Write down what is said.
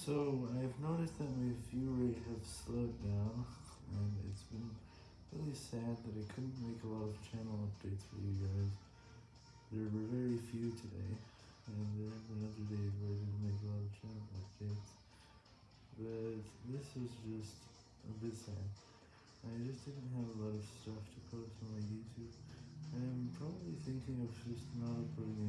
So, I've noticed that my view rate has slowed down, and it's been really sad that I couldn't make a lot of channel updates for you guys. There were very few today, and there have been other days where I didn't make a lot of channel updates. But this was just a bit sad. I just didn't have a lot of stuff to post on my YouTube, and I'm probably thinking of just not uploading.